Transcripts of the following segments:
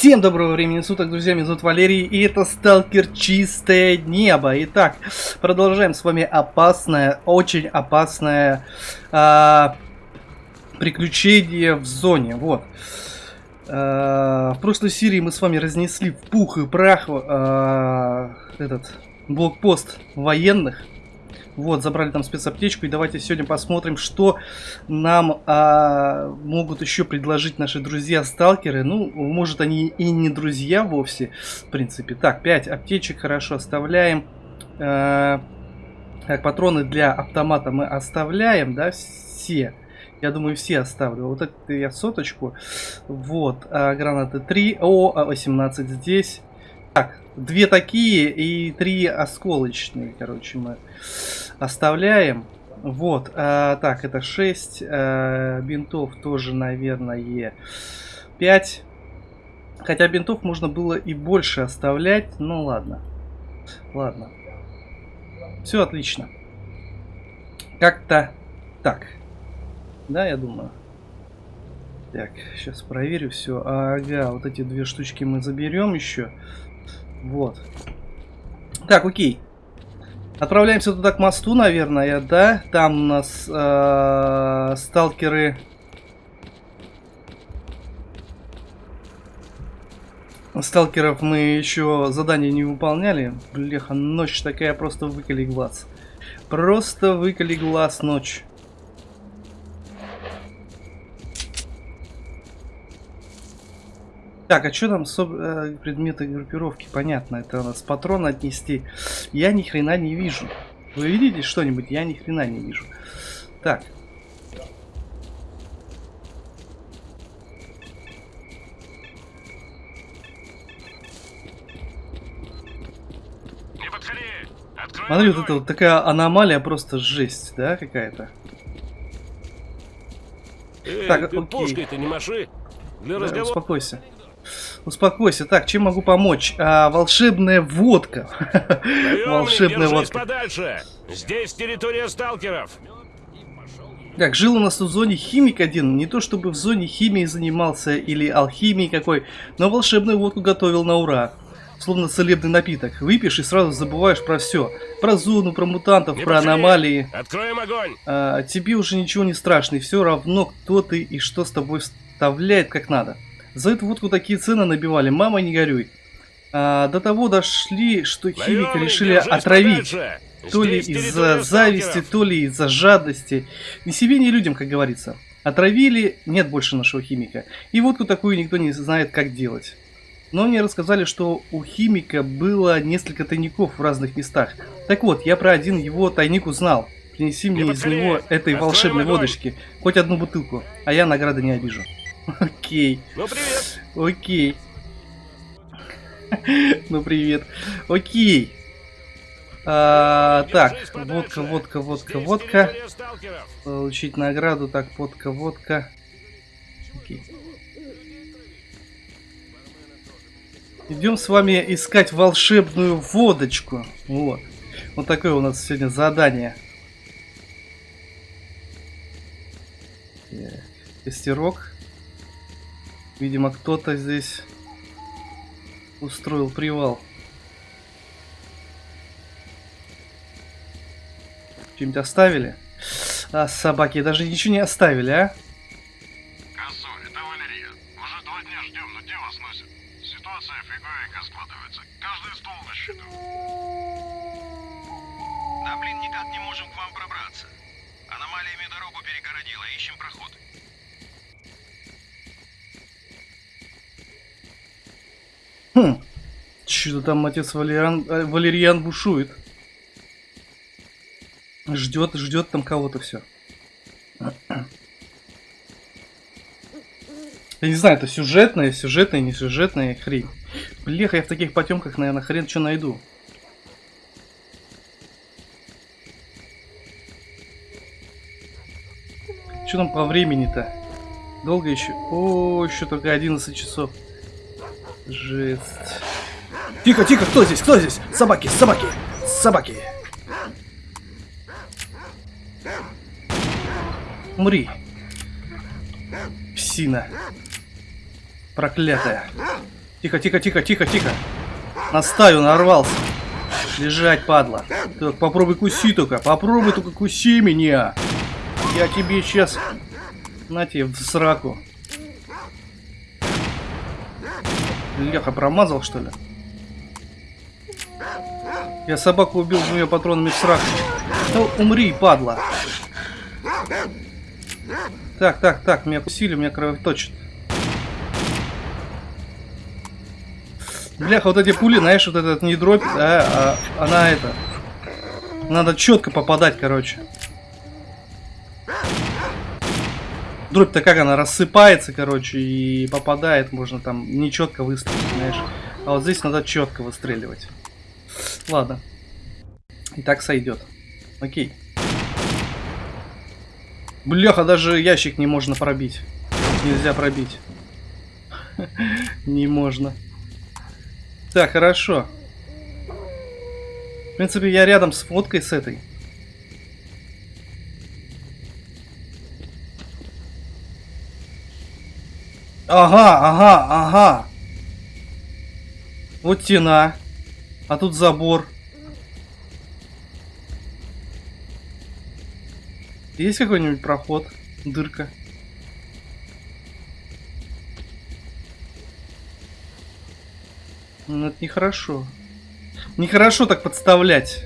Всем доброго времени суток, друзья, меня зовут Валерий, и это Сталкер Чистое Небо. Итак, продолжаем с вами опасное, очень опасное а, приключение в зоне. Вот. А, в прошлой серии мы с вами разнесли в пух и прах а, этот блокпост военных. Вот, забрали там спецаптечку, и давайте сегодня посмотрим, что нам а, могут еще предложить наши друзья-сталкеры. Ну, может, они и не друзья вовсе, в принципе. Так, 5 аптечек хорошо оставляем. А, так, патроны для автомата мы оставляем, да, все. Я думаю, все оставлю. Вот это я соточку. Вот, а, гранаты 3. О, 18 здесь. Так, две такие и три осколочные, короче, мы оставляем. Вот, а, так, это 6 а, бинтов тоже, наверное, 5. Хотя бинтов можно было и больше оставлять, ну ладно. Ладно. Все отлично. Как-то так. Да, я думаю. Так, сейчас проверю все. Ага, вот эти две штучки мы заберем еще. Вот. Так, окей. Отправляемся туда к мосту, наверное, да? Там у нас э, сталкеры... Сталкеров мы еще задание не выполняли. Блеха, ночь такая, просто выколи глаз. Просто выколи глаз ночь. Так, а что там э, предметы группировки? Понятно, это у нас патрон отнести. Я ни хрена не вижу. Вы видите что-нибудь? Я ни хрена не вижу. Так. Смотри, вот это вот такая аномалия, просто жесть, да, какая-то. Так, ты пушкой-то не маши. Для да, разговора... Успокойся. Успокойся. Так, чем могу помочь? А, волшебная водка. волшебная водка. подальше. Здесь территория сталкеров. Так, жил у нас в зоне химик один. Не то чтобы в зоне химии занимался или алхимией какой, но волшебную водку готовил на ура. Словно целебный напиток. Выпьешь и сразу забываешь про все. Про зону, про мутантов, не про пошли. аномалии. Откроем огонь. А, тебе уже ничего не страшно. И все равно, кто ты и что с тобой вставляет как надо. За эту водку такие цены набивали, мама не горюй. А, до того дошли, что химика решили отравить. То ли из-за зависти, то ли из-за жадности. Ни себе, ни людям, как говорится. Отравили, нет больше нашего химика. И водку такую никто не знает, как делать. Но мне рассказали, что у химика было несколько тайников в разных местах. Так вот, я про один его тайник узнал. Принеси мне из него этой волшебной водочки. Хоть одну бутылку, а я награды не обижу. Окей. Ну, привет. Окей. ну, привет. Окей. А, так, водка, водка, водка, водка. Получить награду. Так, водка, водка. Окей. Идем с вами искать волшебную водочку. Вот. Вот такое у нас сегодня задание. Костерок. Видимо, кто-то здесь устроил привал. Что-нибудь оставили? А, собаки даже ничего не оставили, а? Косо, это Валерия. Уже два дня ждем, но где вас носит? Ситуация фиговенько складывается. Каждый стол на счету. Да блин, никак не можем к вам пробраться. Аномалиями дорогу перегородила, ищем проход. Хм. Что-то там отец Валериан, э, Валерьян бушует. Ждет, ждет там кого-то все. Я не знаю, это сюжетная, сюжетная, не сюжетная хрень. Блеха, я в таких потемках, наверное, хрен что найду. Что там по времени-то? Долго еще? О, еще только 11 часов. Жесть. Тихо, тихо, кто здесь? Кто здесь? Собаки, собаки, собаки. Умри. Псина. Проклятая. Тихо, тихо, тихо, тихо, тихо. На стаю нарвался. Лежать, падла. Так, попробуй куси только. Попробуй только куси меня. Я тебе сейчас... На тебе в сраку. Леха промазал, что ли? Я собаку убил двумя патронами в сраку. Да умри, падла. Так, так, так, меня кусили, меня кровоточит. Бляха, вот эти пули, знаешь, вот этот не дробь, да, а она это... Надо четко попадать, короче. Дробь-то как она рассыпается, короче, и попадает, можно там нечетко выстрелить, знаешь. А вот здесь надо четко выстреливать. Ладно. И так сойдет. Окей. Бляха, даже ящик не можно пробить. Нельзя пробить. Не можно. Так, хорошо. В принципе, я рядом с фоткой с этой. Ага, ага, ага. Вот стена. А тут забор. Есть какой-нибудь проход? Дырка? Ну, это нехорошо. Нехорошо так подставлять.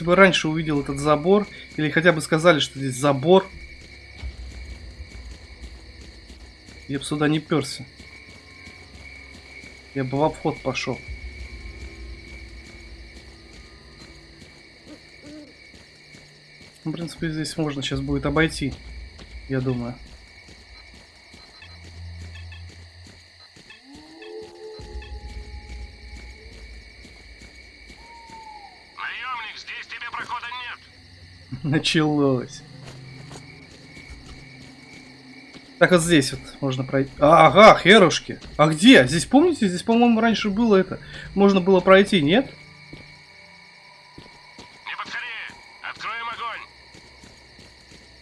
Если бы раньше увидел этот забор, или хотя бы сказали, что здесь забор, я бы сюда не перся. Я бы в обход пошел. В принципе, здесь можно сейчас будет обойти, я думаю. Началось. Так вот здесь вот можно пройти. А, ага, херушки. А где? Здесь помните? Здесь, по-моему, раньше было это. Можно было пройти, нет?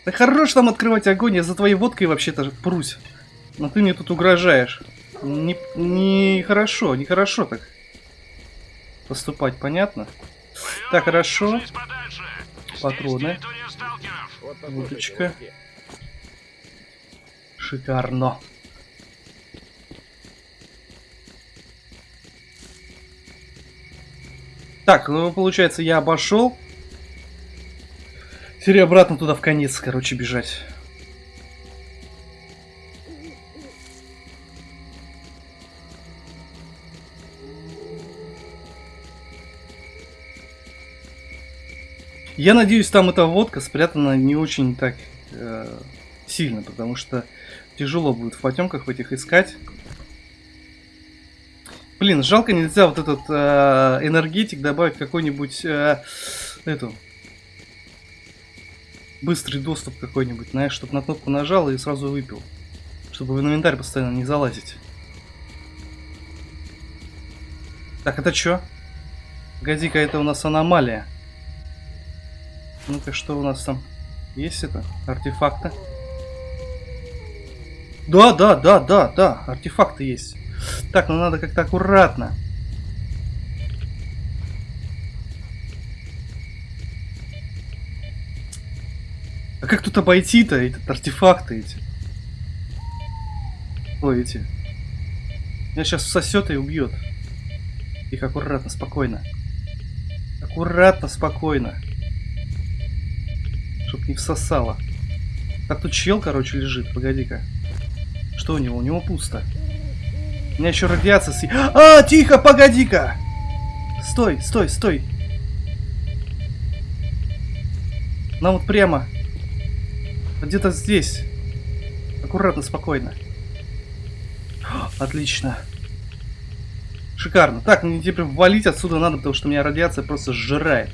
Да хорош там открывать огонь, я за твоей водкой вообще-то прусь. Но ты мне тут угрожаешь. Не, не хорошо, не хорошо так поступать, понятно? Так, хорошо. Патроны. Водочка. Шикарно. Так, ну получается я обошел. Теперь обратно туда в конец, короче, бежать. Я надеюсь, там эта водка спрятана не очень так э, сильно, потому что тяжело будет в потемках в этих искать. Блин, жалко нельзя вот этот э, энергетик добавить какой-нибудь э, эту быстрый доступ какой-нибудь, знаешь, чтобы на кнопку нажал и сразу выпил. Чтобы в инвентарь постоянно не залазить. Так, это что? Погоди-ка, это у нас аномалия. Ну-ка, что у нас там? Есть это? Артефакты? Да, да, да, да, да, артефакты есть. Так, ну надо как-то аккуратно. А как тут обойти-то этот артефакты эти? Ой, эти. Меня сейчас сосет и убьет. Их аккуратно, спокойно. Аккуратно, спокойно. Чтоб не всосало. Так тут чел, короче, лежит. Погоди-ка. Что у него? У него пусто. У меня еще радиация с... А, тихо, погоди-ка! Стой, стой, стой. Нам вот прямо. Где-то здесь. Аккуратно, спокойно. Отлично. Шикарно. Так, мне теперь валить отсюда надо, потому что меня радиация просто сжирает.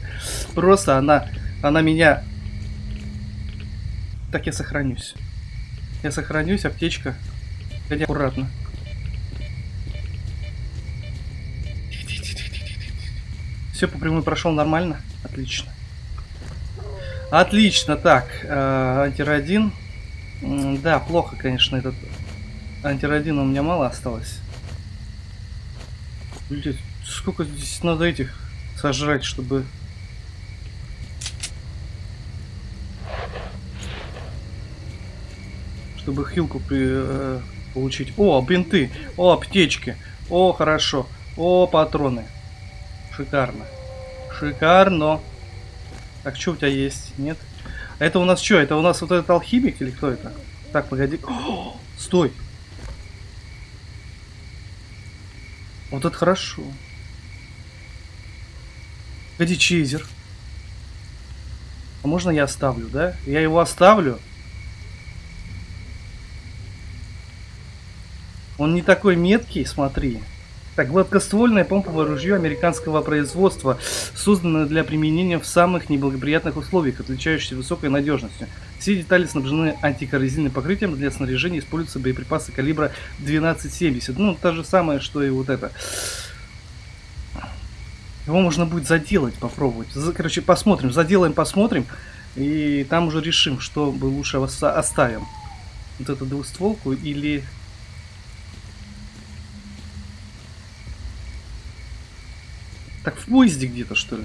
Просто она, она меня... Так, я сохранюсь. Я сохранюсь, аптечка. Хотя аккуратно. Все по прямой прошел нормально? Отлично. Отлично, так, э, антирадин. М, Да, плохо, конечно, этот антирадина у меня мало осталось. Блин, сколько здесь надо этих сожрать, чтобы... Чтобы хилку при- э, получить. О, бинты, о, аптечки, о, хорошо, о, патроны. Шикарно. Шикарно. Так, что у тебя есть? Нет? Это у нас что? Это у нас вот этот алхимик или кто это? Так, погоди. О, стой. Вот это хорошо. Погоди, чейзер. А можно я оставлю, да? Я его оставлю. Он не такой меткий, смотри. Так, гладкоствольное помповое ружье американского производства, созданное для применения в самых неблагоприятных условиях, отличающееся высокой надежностью. Все детали снабжены антикоррозийным покрытием, для снаряжения используются боеприпасы калибра 1270. Ну, то же самое, что и вот это. Его можно будет заделать, попробовать. Короче, посмотрим, заделаем, посмотрим, и там уже решим, что бы лучше оставим. Вот эту двустволку или Так в поезде где-то, что ли?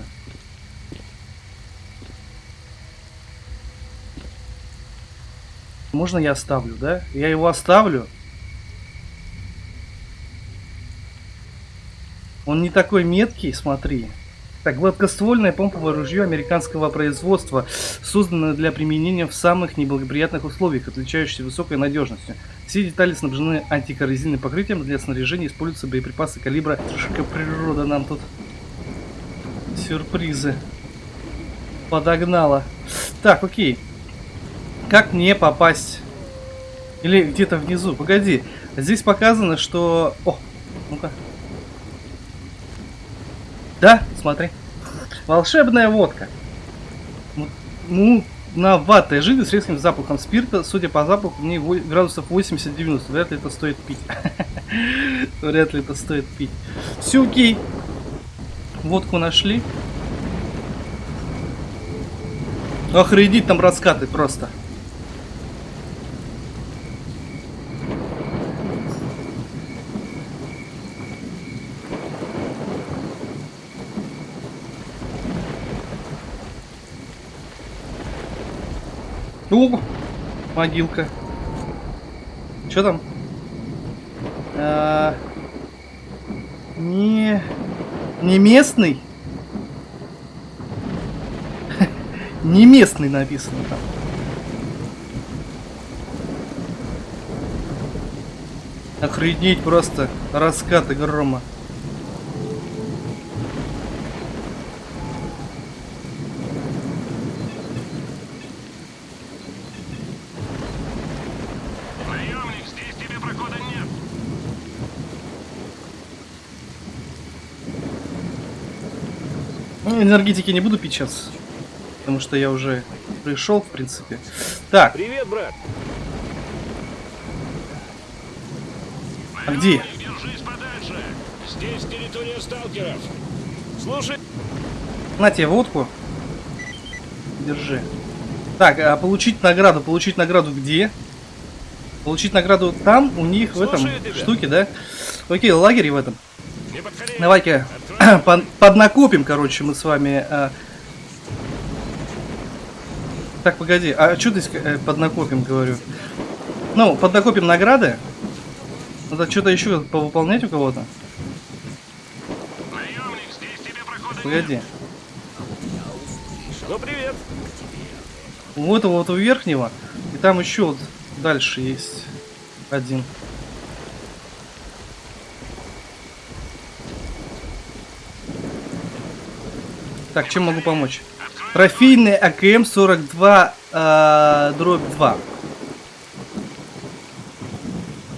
Можно я оставлю, да? Я его оставлю. Он не такой меткий, смотри. Так, гладкоствольное помповое ружье американского производства, созданное для применения в самых неблагоприятных условиях, отличающееся высокой надежностью. Все детали снабжены антикоррозийным покрытием, для снаряжения используются боеприпасы калибра. Трошка природа нам тут сюрпризы подогнала. Так, окей. Как мне попасть? Или где-то внизу? Погоди. Здесь показано, что... О, ну-ка. Да, смотри. Волшебная водка. Ну, ватной жидкость с резким запахом спирта. Судя по запаху, во- градусов 80-90. Вряд ли это стоит пить. Вряд ли это стоит пить. Все окей. Водку нашли. Охренеть там раскаты просто. О, могилка. Что там? А, не, не местный. Не местный написано там. Охренеть просто раскаты грома. Наемник, здесь тебе прохода нет. Ну, энергетики не буду пить сейчас. Потому что я уже пришел, в принципе. Так, Привет, брат. а где? Наемник, держись подальше. Здесь территория сталкеров. Слушай, На тебе водку. Держи. Так, а получить награду. Получить награду где? Получить награду там, у них, в этом Слушаю тебя. штуке, да? Окей, лагере в этом. Давай-ка поднакопим, короче, мы с вами. а. Так, погоди, а что ты э, поднакопим, говорю? Ну, поднакопим награды. Надо что-то еще повыполнять у кого-то. Погоди. Ну, привет. У этого вот у верхнего. И там еще вот дальше есть один. Так, чем могу помочь? Трофейный АКМ-42 э, дробь 2.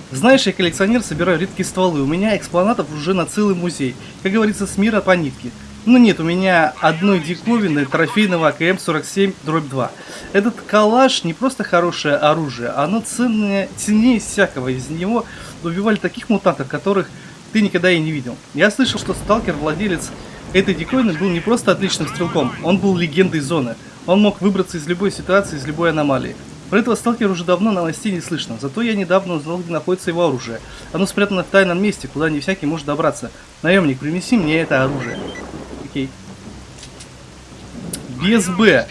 Знаешь, я коллекционер, собираю редкие стволы. У меня экспонатов уже на целый музей. Как говорится, с мира по нитке. Ну нет, у меня одной диковины трофейного АКМ-47 дробь 2. Этот калаш не просто хорошее оружие, оно ценное, ценнее всякого. Из него убивали таких мутантов, которых ты никогда и не видел. Я слышал, что сталкер, владелец этой диковины, был не просто отличным стрелком, он был легендой зоны. Он мог выбраться из любой ситуации, из любой аномалии. Про этого сталкера уже давно новостей не слышно, зато я недавно узнал, где находится его оружие. Оно спрятано в тайном месте, куда не всякий может добраться. Наемник, принеси мне это оружие. Окей. Без Б.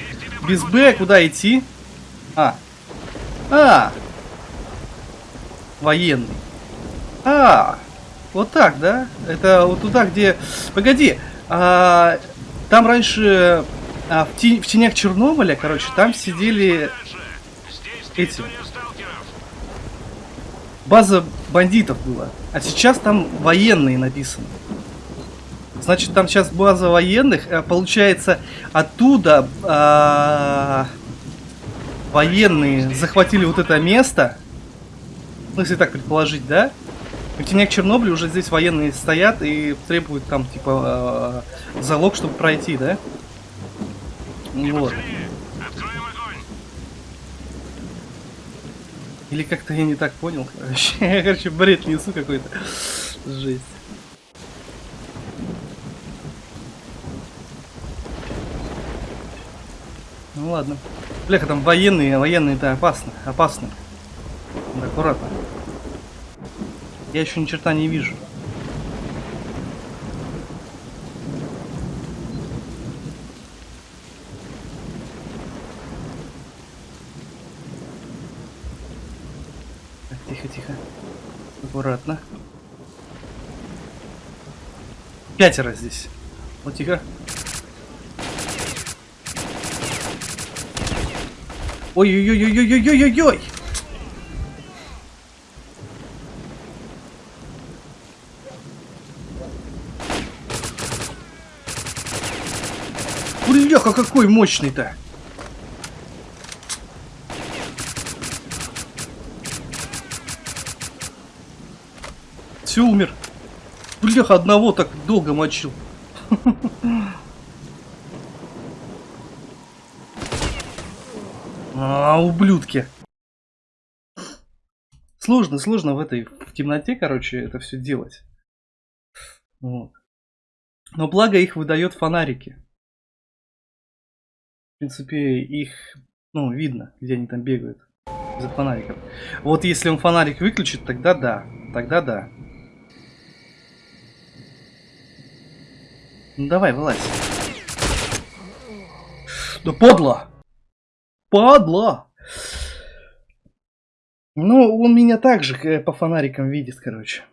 Без Б куда идти? А. А. Военный. А. Вот так, да? Это вот туда, где... Погоди. А, там раньше... а, в, те- в тенях Чернобыля, короче, там сидели Эти. база бандитов была. А сейчас там военные написано. Значит, там сейчас база военных. э, Получается, оттуда а, военные захватили вот это место. Ну, если так предположить, да? В тенях Чернобыля уже здесь военные стоят и требуют там, типа, э, залог, чтобы пройти, да? Вот. Или как-то я не так понял, короче. Я, короче, бред несу какой-то. Жесть. Ну ладно. Бляха, там военные, военные-то опасно, опасно. Аккуратно. Я еще ни черта не вижу. Так, тихо, тихо. Аккуратно. Пятеро здесь. Вот тихо. Ой-ой-ой-ой-ой-ой-ой-ой! Бляха, какой мощный-то! Все, умер. Бляха, одного так долго мочил. А, ублюдки. Сложно, сложно в этой в темноте, короче, это все делать. Вот. Но благо их выдает фонарики. Принципе, их, ну, видно, где они там бегают. Из-за фонариков. Вот если он фонарик выключит, тогда да. Тогда да. Ну давай, вылазь. Да подло! Падла! Ну, он меня также э, по фонарикам видит, короче.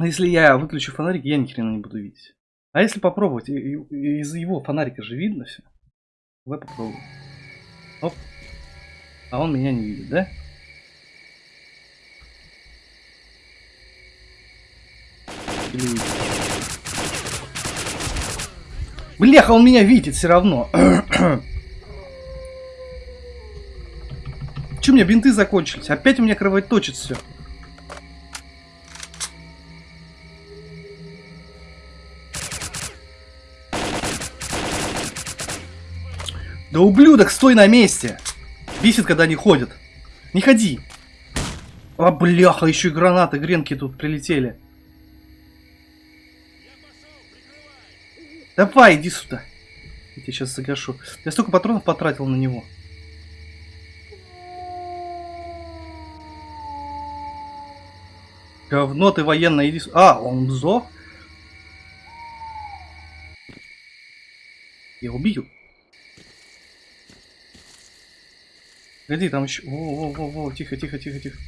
Если я выключу фонарик, я ни хрена не буду видеть. А если попробовать, из его фонарика же видно все. Давай попробуем. Оп. А он меня не видит, да? Или? Бляха, он меня видит все равно. Че у меня бинты закончились? Опять у меня кровоточит все. Да ублюдок, стой на месте! Бесит, когда они ходят. Не ходи. А, бляха, еще и гранаты, гренки тут прилетели. Давай, иди сюда. Я тебя сейчас загашу. Я столько патронов потратил на него. Говно ты военное, иди сюда. А, он сдох? Я убил. Погоди, там еще... Во, во, во, во, тихо, тихо, тихо, тихо.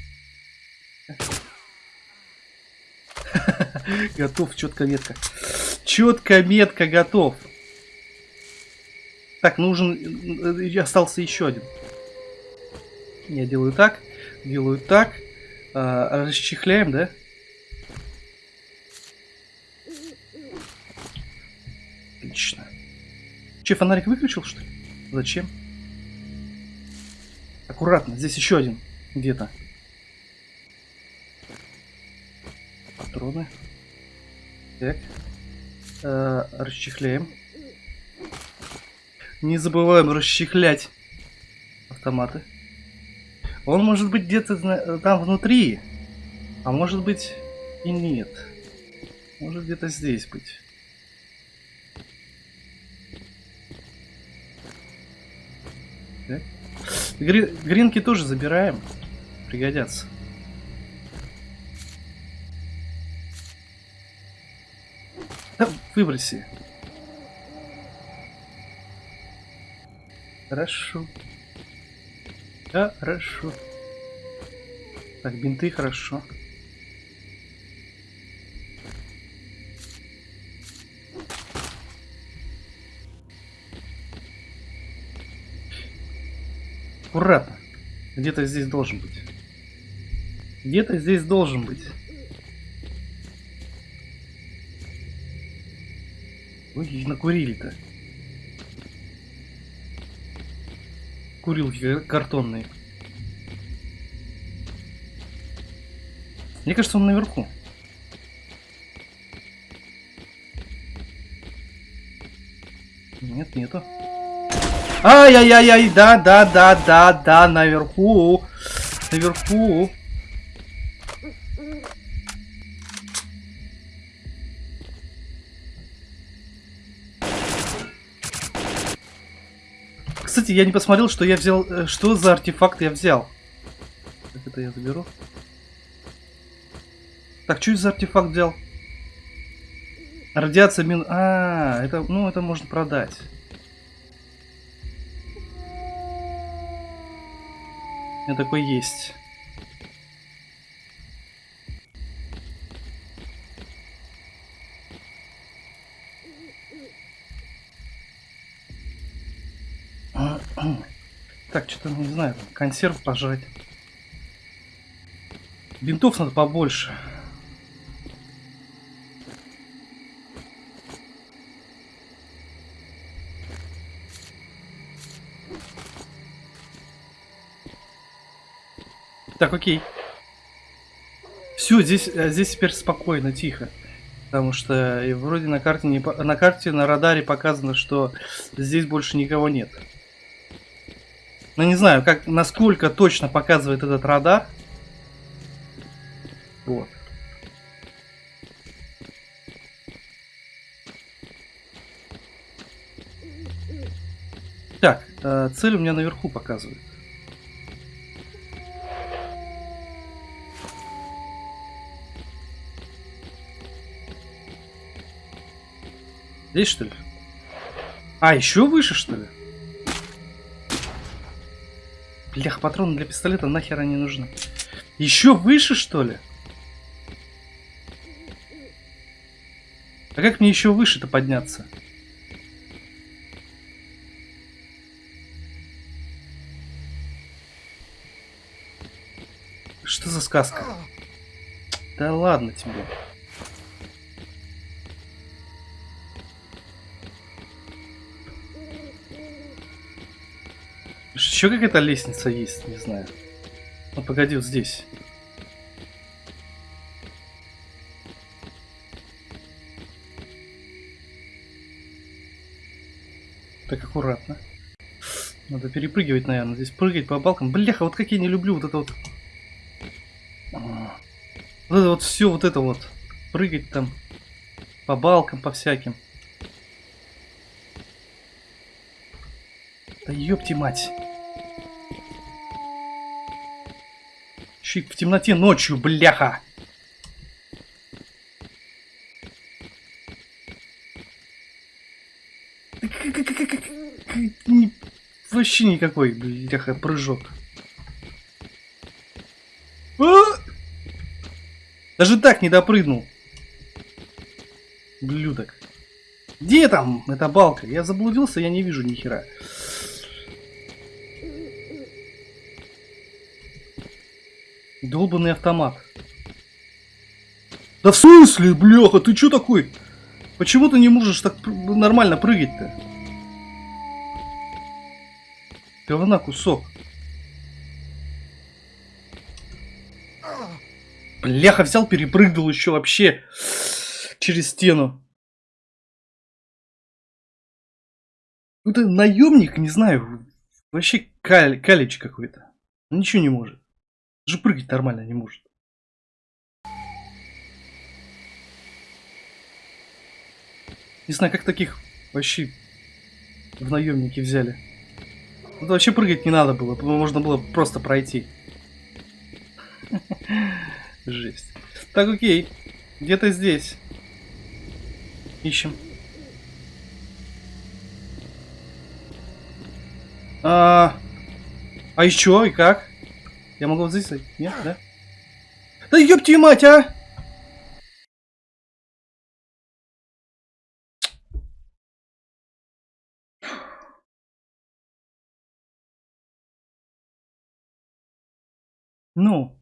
Готов, четко метка. Четко метка готов. Так, нужен... э, Остался еще один. Я делаю так, делаю так. А, расчехляем, да? Отлично. Че, фонарик выключил, что ли? Зачем? Аккуратно, здесь еще один где-то. Патроны. Так. Э, расчехляем. Не забываем расчехлять автоматы. Он может быть где-то там внутри, а может быть и нет. Может где-то здесь быть. Так. Гри- Гринки тоже забираем. Пригодятся. Да, выброси. Хорошо. Хорошо. Так, бинты хорошо. Аккуратно. Где-то здесь должен быть. Где-то здесь должен быть. Ой, накурили-то. Курилки кар- картонные. Мне кажется, он наверху. Нет, нету. Ай-яй-яй-яй, да, да, да, да, да, наверху. Наверху. Кстати, я не посмотрел, что я взял, э, что за артефакт я взял. Так, это я заберу. Так, что за артефакт взял? Радиация мин... А, это, ну, это можно продать. Меня такой есть. Так, что-то, не знаю, консерв пожрать. Бинтов надо побольше. Так, окей. Все, здесь, э, здесь теперь спокойно, тихо. Потому что и вроде на карте, не, на карте, на радаре показано, что здесь больше никого нет. Но не знаю, как, насколько точно показывает этот радар. Вот. Так, э, цель у меня наверху показывает. Здесь что ли? А, еще выше что ли? Блях, патроны для пистолета нахер они нужны. Еще выше что ли? А как мне еще выше-то подняться? Что за сказка? Да ладно тебе. Еще какая-то лестница есть, не знаю. Ну погоди, вот здесь. Так аккуратно. Надо перепрыгивать, наверное. Здесь прыгать по балкам. Бляха, вот как я не люблю вот это вот. А. Вот это вот все, вот это вот. Прыгать там по балкам, по всяким. Да ёпти мать. Щи в темноте ночью, бляха. Вообще никакой, бляха, прыжок. А! Даже так не допрыгнул. Блюдок. Где там эта балка? Я заблудился, я не вижу ни хера. Долбанный автомат. Да в смысле, бляха, ты чё такой? Почему ты не можешь так нормально прыгать-то? Говна кусок. Бляха, взял, перепрыгнул еще вообще через стену. Это наемник, не знаю, вообще каль, калич какой-то. Ничего не может. Даже прыгать нормально не может. Не знаю, как таких вообще в наемники взяли. Тут вообще прыгать не надо было, можно было просто пройти. Жесть. Так, окей. Где-то здесь. Ищем. А, а еще и как? Я могу вот здесь зайти? Нет, да? Да ёпти мать, а! Ну.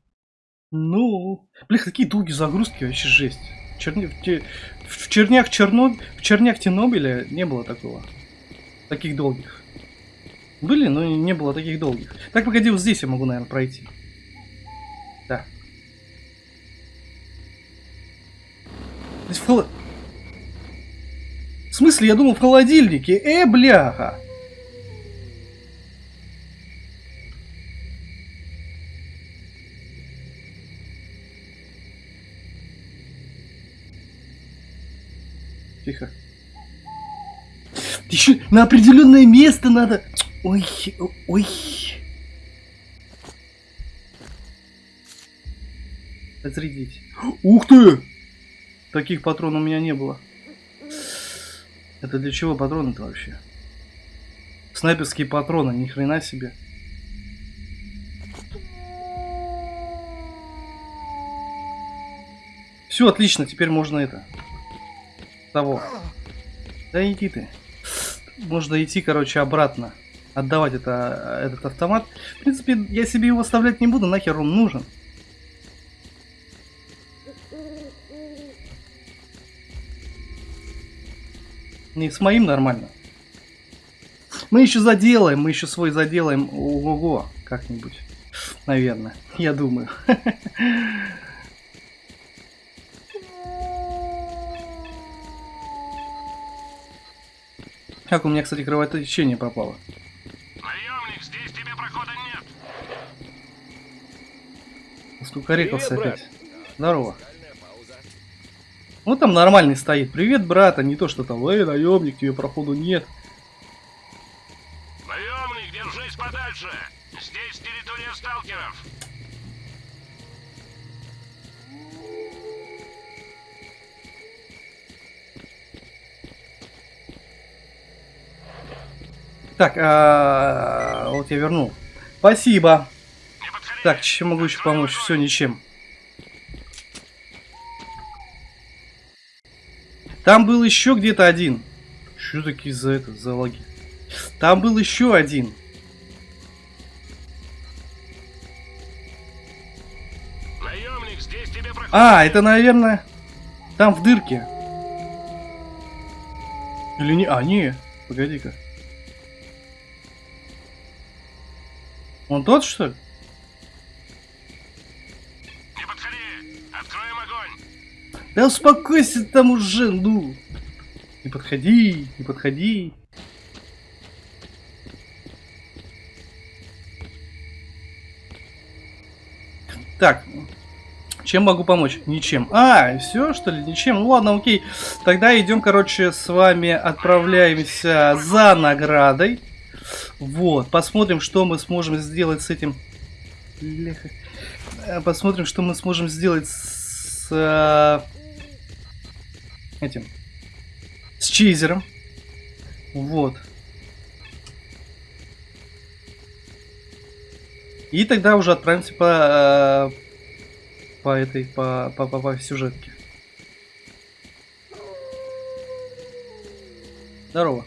Ну. Блин, какие долгие загрузки, вообще жесть. В, те- в чернях Черно... В чернях Тернобыля не было такого. Таких долгих. Были, но не было таких долгих. Так, погоди, вот здесь я могу, наверное, пройти. Да. Здесь в холо- В смысле, я думал в холодильнике. Э, бляха. Тихо. Еще на определенное место надо. Ой, ой. Разрядить. Ух ты! Таких патронов у меня не было. Это для чего патроны-то вообще? Снайперские патроны, ни хрена себе. Все, отлично, теперь можно это. Того. Да иди ты. Можно идти, короче, обратно. Отдавать это, этот автомат. В принципе, я себе его оставлять не буду, нахер он нужен. Не с моим нормально. Мы еще заделаем, мы еще свой заделаем. Ого, как-нибудь. Наверное, я думаю. Как у меня, кстати, кровотечение пропало. Наемник, здесь тебе прохода нет. Скукарекался Привет, опять. Здорово. Вот там нормальный стоит. Привет, брат, а не то, что там, эй, наемник, тебе проходу нет. Наемник, держись подальше. Здесь территория сталкеров. Так, а, вот я вернул. Спасибо. Так, чем могу еще помочь? Все, ничем. Там был еще где-то один. Что такие за это, за лаги? Там был еще один. Наемник, здесь тебе А, это, наверное, там в дырке. Или не? А, не. Погоди-ка. Он тот, что ли? Не подходи. Откроем огонь. Да успокойся там уже, ну. Не подходи, не подходи. Так, чем могу помочь? Ничем. А, все что ли? Ничем. Ну ладно, окей. Тогда идем, короче, с вами отправляемся за наградой. Вот, посмотрим, что мы сможем сделать с этим. Э, Посмотрим, что мы сможем сделать с э, этим. С чизером. Вот. И тогда уже отправимся по, э, по этой, по, по, по, по сюжетке. Здорово.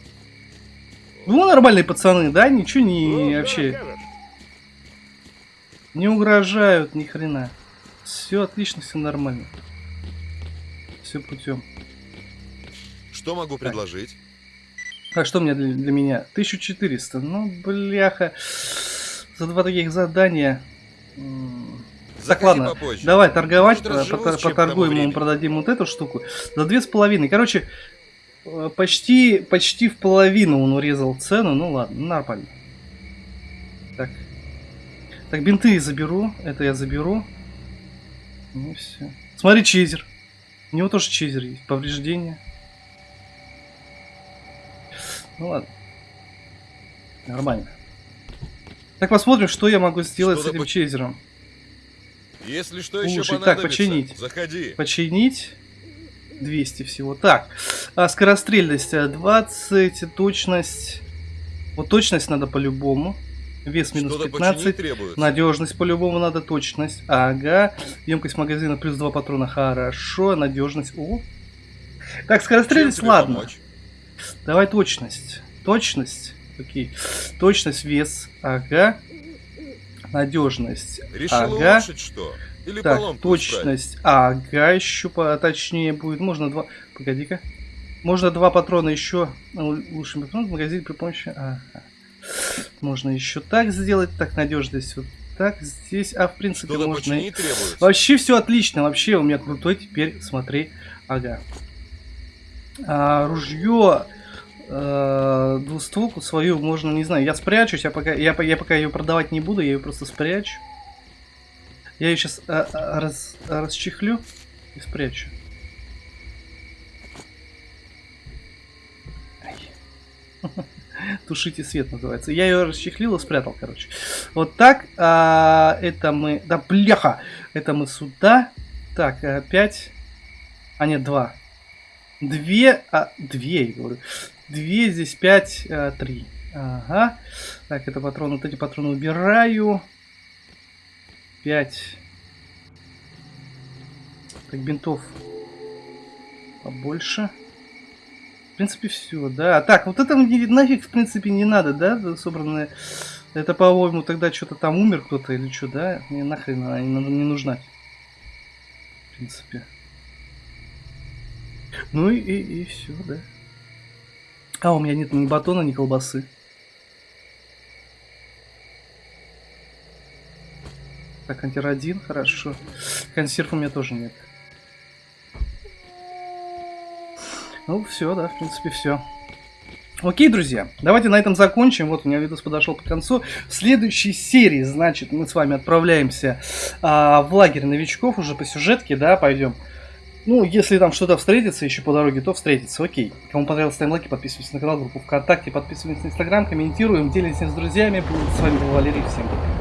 Ну, нормальные пацаны, да? Ничего не Ну, вообще не угрожают ни хрена. Все отлично, все нормально. Все путем. Что могу предложить? А что мне для, для меня? 1400. Ну, бляха. За два таких задания. м, Так, Заходи ладно, попозже. давай торговать, Может, поторгуем, ему продадим вот эту штуку. За две с половиной. Короче, э, почти, почти в половину он урезал цену. Ну ладно, нормально. Так. Так, бинты заберу. Это я заберу. Ну все. Смотри, чизер. У него тоже чизер есть. Повреждения. Ну ладно. Нормально. Так, посмотрим, что я могу сделать с Что-то этим чейзером. Если что еще Слушай, так, понадобится, починить. заходи. Починить. 200 всего. Так, а скорострельность э, 20, точность... Вот точность надо по-любому. Вес минус Что-то починить 15. требуется. Надежность по-любому надо, точность. Ага. Емкость магазина плюс 2 патрона. Хорошо. Надежность. О. Так, скорострельность, ладно. помочь? Давай точность. Точность. Окей. Точность, вес. Ага. Надежность. Решил ага. улучшить что? Или Так, точность. Ага, еще поточнее будет. Можно два. Погоди-ка. Можно два патрона еще. Лучше патрон в магазине при помощи. Ага. Можно еще так сделать. Так, надежность вот так. Здесь. А в принципе Что-то можно. и-. Вообще все отлично. Вообще у меня крутой теперь. Смотри. Ага. А, ружье э, двустволку свою можно, не знаю, я спрячусь, я пока, я, я пока ее продавать не буду, я ее просто спрячу. Я ее сейчас раз, расчехлю и спрячу. Тушите свет называется. Я ее расчехлил и спрятал, короче. Вот так. а, это мы... Да, бляха! Это мы сюда. Так, э, пять. А нет, два. Две, а, две, я говорю. Две, здесь пять, а, три. Ага. Так, это патроны, вот эти патроны убираю. Пять. Так, бинтов побольше. В принципе, все, да. Так, вот это мне нафиг, в принципе, не надо, да, собранное. Это, по-моему, тогда что-то там умер кто-то или что, да? Мне нахрен она не, нужна. В принципе. Ну и, и, все, да. А, у меня нет ни батона, ни колбасы. Так, антирадин, хорошо. Консерв у меня тоже нет. Ну, все, да, в принципе, все. Окей, друзья, давайте на этом закончим. Вот у меня видос подошел к концу. В следующей серии, значит, мы с вами отправляемся а, в лагерь новичков уже по сюжетке, да, пойдем. Ну, если там что-то встретится еще по дороге, то встретится. Окей. Кому понравилось, ставим лайки, подписывайтесь на канал, группу ВКонтакте, подписывайтесь на Инстаграм, комментируем, делитесь с друзьями. С вами был Валерий, всем пока.